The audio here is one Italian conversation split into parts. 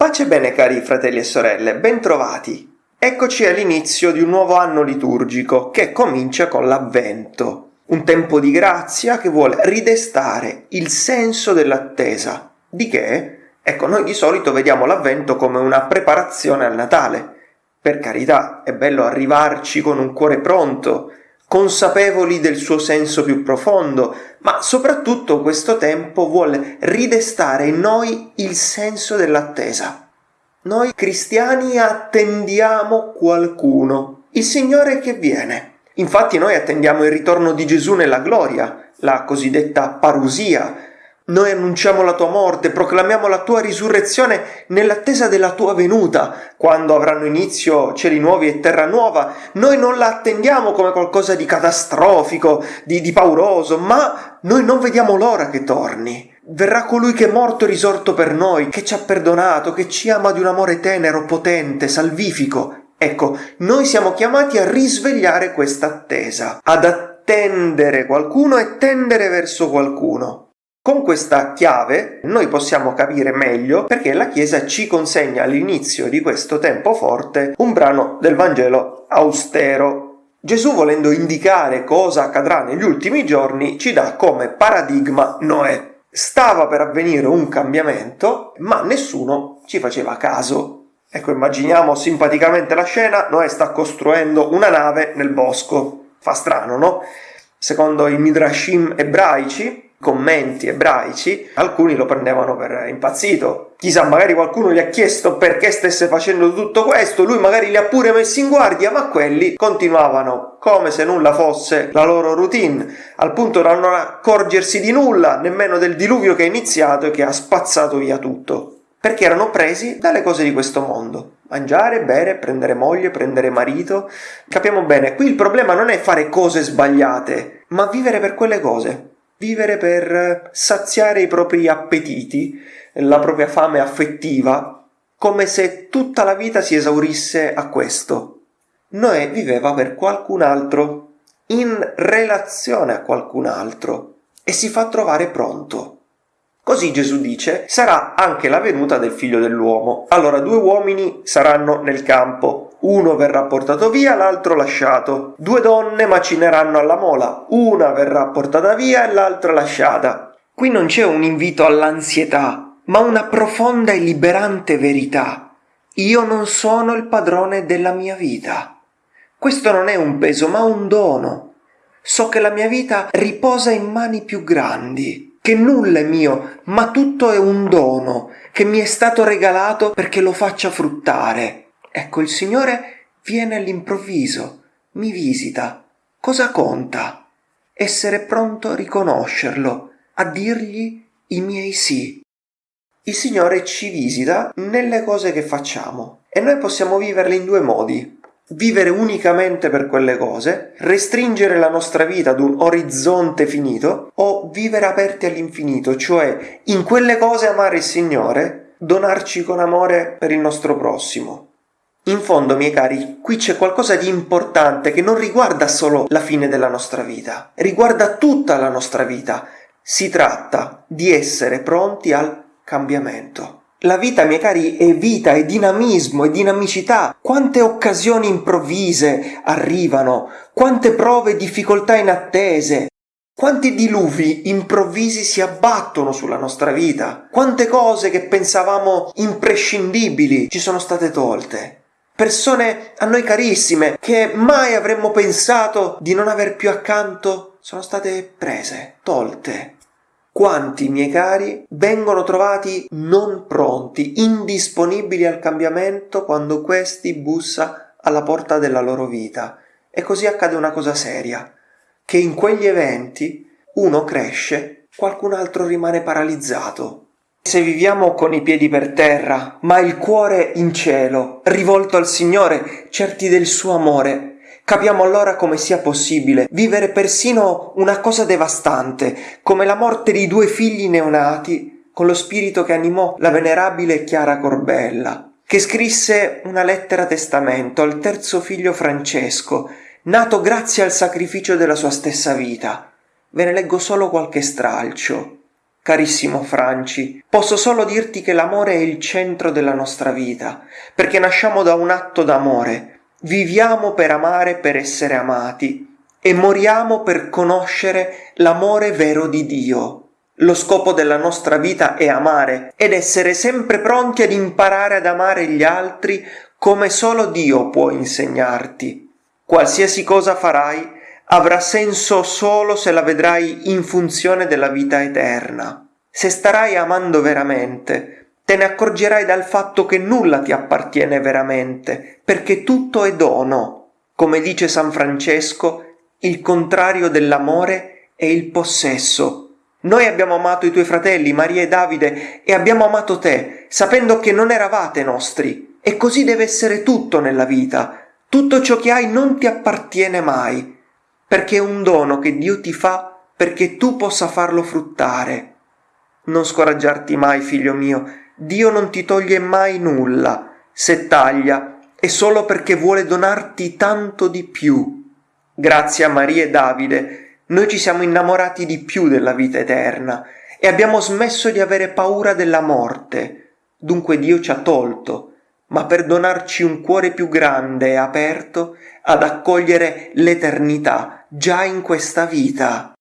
Pace bene cari fratelli e sorelle, bentrovati! Eccoci all'inizio di un nuovo anno liturgico che comincia con l'Avvento, un tempo di grazia che vuole ridestare il senso dell'attesa. Di che? Ecco, noi di solito vediamo l'Avvento come una preparazione al Natale. Per carità, è bello arrivarci con un cuore pronto, consapevoli del suo senso più profondo, ma soprattutto questo tempo vuole ridestare in noi il senso dell'attesa. Noi cristiani attendiamo qualcuno, il Signore che viene. Infatti noi attendiamo il ritorno di Gesù nella gloria, la cosiddetta parusia, noi annunciamo la tua morte, proclamiamo la tua risurrezione nell'attesa della tua venuta, quando avranno inizio cieli nuovi e terra nuova. Noi non la attendiamo come qualcosa di catastrofico, di, di pauroso, ma noi non vediamo l'ora che torni. Verrà colui che è morto e risorto per noi, che ci ha perdonato, che ci ama di un amore tenero, potente, salvifico. Ecco, noi siamo chiamati a risvegliare questa attesa, ad attendere qualcuno e tendere verso qualcuno. Con questa chiave noi possiamo capire meglio perché la Chiesa ci consegna all'inizio di questo tempo forte un brano del Vangelo austero. Gesù volendo indicare cosa accadrà negli ultimi giorni ci dà come paradigma Noè. Stava per avvenire un cambiamento, ma nessuno ci faceva caso. Ecco, immaginiamo simpaticamente la scena, Noè sta costruendo una nave nel bosco. Fa strano, no? Secondo i midrashim ebraici, commenti ebraici, alcuni lo prendevano per impazzito. Chissà, magari qualcuno gli ha chiesto perché stesse facendo tutto questo, lui magari li ha pure messi in guardia, ma quelli continuavano come se nulla fosse la loro routine, al punto da non accorgersi di nulla, nemmeno del diluvio che è iniziato e che ha spazzato via tutto. Perché erano presi dalle cose di questo mondo. Mangiare, bere, prendere moglie, prendere marito. Capiamo bene, qui il problema non è fare cose sbagliate, ma vivere per quelle cose vivere per saziare i propri appetiti, la propria fame affettiva, come se tutta la vita si esaurisse a questo. Noè viveva per qualcun altro, in relazione a qualcun altro, e si fa trovare pronto. Così Gesù dice, sarà anche la venuta del figlio dell'uomo. Allora due uomini saranno nel campo, uno verrà portato via, l'altro lasciato. Due donne macineranno alla mola, una verrà portata via e l'altra lasciata. Qui non c'è un invito all'ansietà, ma una profonda e liberante verità. Io non sono il padrone della mia vita. Questo non è un peso, ma un dono. So che la mia vita riposa in mani più grandi che nulla è mio, ma tutto è un dono che mi è stato regalato perché lo faccia fruttare. Ecco, il Signore viene all'improvviso, mi visita. Cosa conta? Essere pronto a riconoscerlo, a dirgli i miei sì. Il Signore ci visita nelle cose che facciamo e noi possiamo viverle in due modi vivere unicamente per quelle cose, restringere la nostra vita ad un orizzonte finito o vivere aperti all'infinito, cioè in quelle cose amare il Signore, donarci con amore per il nostro prossimo. In fondo, miei cari, qui c'è qualcosa di importante che non riguarda solo la fine della nostra vita, riguarda tutta la nostra vita. Si tratta di essere pronti al cambiamento. La vita, miei cari, è vita, è dinamismo, è dinamicità. Quante occasioni improvvise arrivano, quante prove e difficoltà inattese, quanti diluvi improvvisi si abbattono sulla nostra vita, quante cose che pensavamo imprescindibili ci sono state tolte. Persone a noi carissime che mai avremmo pensato di non aver più accanto sono state prese, tolte. Quanti, miei cari, vengono trovati non pronti, indisponibili al cambiamento quando questi bussa alla porta della loro vita. E così accade una cosa seria, che in quegli eventi uno cresce, qualcun altro rimane paralizzato. Se viviamo con i piedi per terra, ma il cuore in cielo, rivolto al Signore, certi del suo amore, Capiamo allora come sia possibile vivere persino una cosa devastante, come la morte di due figli neonati, con lo spirito che animò la venerabile Chiara Corbella, che scrisse una lettera testamento al terzo figlio Francesco, nato grazie al sacrificio della sua stessa vita. Ve ne leggo solo qualche stralcio. Carissimo Franci, posso solo dirti che l'amore è il centro della nostra vita, perché nasciamo da un atto d'amore, viviamo per amare per essere amati e moriamo per conoscere l'amore vero di Dio. Lo scopo della nostra vita è amare ed essere sempre pronti ad imparare ad amare gli altri come solo Dio può insegnarti. Qualsiasi cosa farai avrà senso solo se la vedrai in funzione della vita eterna. Se starai amando veramente, te ne accorgerai dal fatto che nulla ti appartiene veramente, perché tutto è dono. Come dice San Francesco, il contrario dell'amore è il possesso, noi abbiamo amato i tuoi fratelli, Maria e Davide, e abbiamo amato te, sapendo che non eravate nostri. E così deve essere tutto nella vita. Tutto ciò che hai non ti appartiene mai, perché è un dono che Dio ti fa perché tu possa farlo fruttare. Non scoraggiarti mai, figlio mio, Dio non ti toglie mai nulla. Se taglia, è solo perché vuole donarti tanto di più. Grazie a Maria e Davide, noi ci siamo innamorati di più della vita eterna e abbiamo smesso di avere paura della morte. Dunque Dio ci ha tolto, ma per donarci un cuore più grande e aperto ad accogliere l'eternità già in questa vita.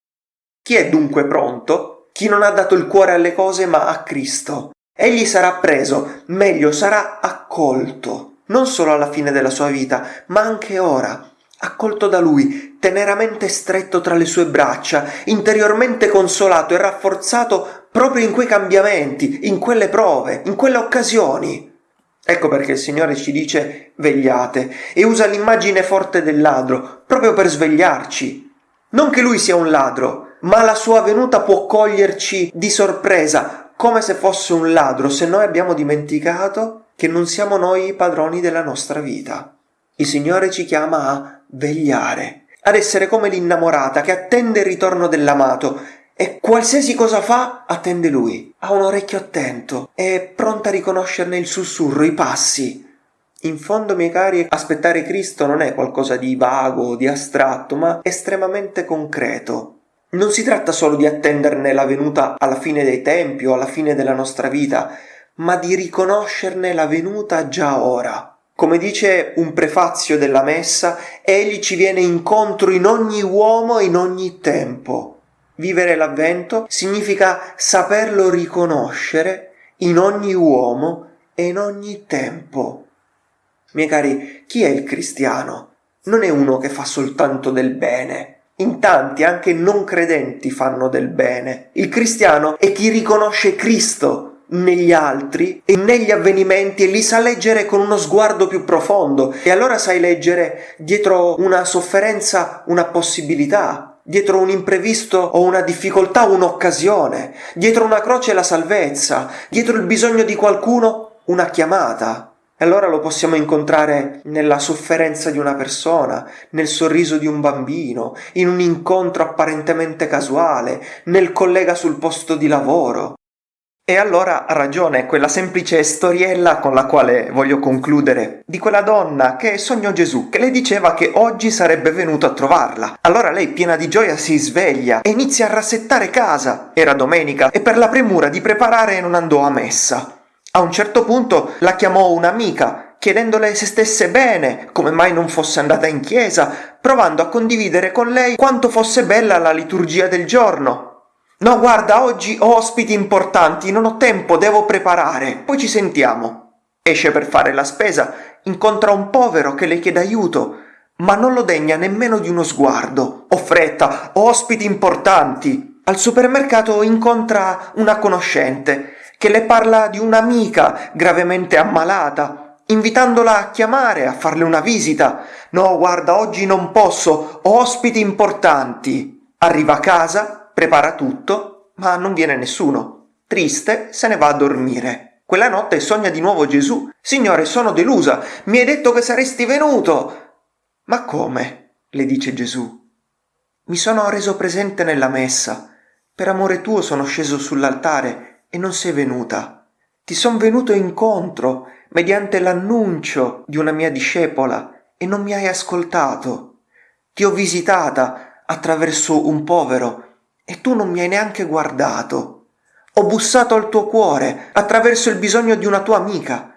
Chi è dunque pronto? Chi non ha dato il cuore alle cose ma a Cristo. Egli sarà preso, meglio sarà accolto, non solo alla fine della sua vita, ma anche ora, accolto da lui, teneramente stretto tra le sue braccia, interiormente consolato e rafforzato proprio in quei cambiamenti, in quelle prove, in quelle occasioni. Ecco perché il Signore ci dice vegliate e usa l'immagine forte del ladro proprio per svegliarci. Non che lui sia un ladro, ma la sua venuta può coglierci di sorpresa, come se fosse un ladro, se noi abbiamo dimenticato che non siamo noi i padroni della nostra vita. Il Signore ci chiama a vegliare, ad essere come l'innamorata che attende il ritorno dell'amato e qualsiasi cosa fa attende lui. Ha un orecchio attento, è pronta a riconoscerne il sussurro, i passi. In fondo, miei cari, aspettare Cristo non è qualcosa di vago, di astratto, ma estremamente concreto. Non si tratta solo di attenderne la venuta alla fine dei tempi o alla fine della nostra vita, ma di riconoscerne la venuta già ora. Come dice un prefazio della messa, egli ci viene incontro in ogni uomo e in ogni tempo. Vivere l'avvento significa saperlo riconoscere in ogni uomo e in ogni tempo. Miei cari, chi è il cristiano? Non è uno che fa soltanto del bene. In tanti, anche non credenti, fanno del bene. Il cristiano è chi riconosce Cristo negli altri e negli avvenimenti e li sa leggere con uno sguardo più profondo e allora sai leggere dietro una sofferenza una possibilità, dietro un imprevisto o una difficoltà un'occasione, dietro una croce la salvezza, dietro il bisogno di qualcuno una chiamata. E allora lo possiamo incontrare nella sofferenza di una persona, nel sorriso di un bambino, in un incontro apparentemente casuale, nel collega sul posto di lavoro, e allora ha ragione quella semplice storiella con la quale voglio concludere, di quella donna che sognò Gesù, che le diceva che oggi sarebbe venuto a trovarla. Allora lei, piena di gioia, si sveglia e inizia a rassettare casa. Era domenica e per la premura di preparare non andò a messa. A un certo punto la chiamò un'amica, chiedendole se stesse bene, come mai non fosse andata in chiesa, provando a condividere con lei quanto fosse bella la liturgia del giorno, No, guarda, oggi ho ospiti importanti, non ho tempo, devo preparare. Poi ci sentiamo. Esce per fare la spesa, incontra un povero che le chiede aiuto, ma non lo degna nemmeno di uno sguardo. Ho fretta, ho ospiti importanti. Al supermercato incontra una conoscente che le parla di un'amica gravemente ammalata, invitandola a chiamare, a farle una visita. No, guarda, oggi non posso, ho ospiti importanti. Arriva a casa, prepara tutto, ma non viene nessuno. Triste, se ne va a dormire. Quella notte sogna di nuovo Gesù. Signore, sono delusa. Mi hai detto che saresti venuto. Ma come? le dice Gesù. Mi sono reso presente nella messa. Per amore tuo sono sceso sull'altare e non sei venuta. Ti son venuto incontro mediante l'annuncio di una mia discepola e non mi hai ascoltato. Ti ho visitata attraverso un povero e tu non mi hai neanche guardato. Ho bussato al tuo cuore attraverso il bisogno di una tua amica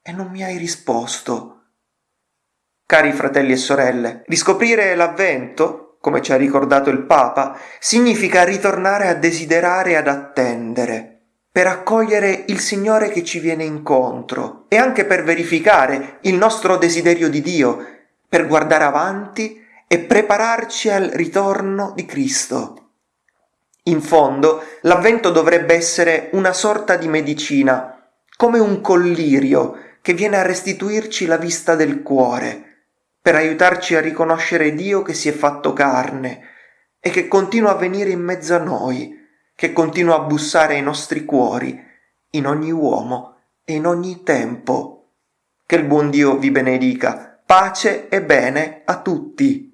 e non mi hai risposto. Cari fratelli e sorelle, riscoprire l'avvento, come ci ha ricordato il Papa, significa ritornare a desiderare e ad attendere per accogliere il Signore che ci viene incontro e anche per verificare il nostro desiderio di Dio, per guardare avanti e prepararci al ritorno di Cristo. In fondo, l'avvento dovrebbe essere una sorta di medicina, come un collirio che viene a restituirci la vista del cuore, per aiutarci a riconoscere Dio che si è fatto carne e che continua a venire in mezzo a noi, che continua a bussare ai nostri cuori, in ogni uomo e in ogni tempo. Che il buon Dio vi benedica. Pace e bene a tutti.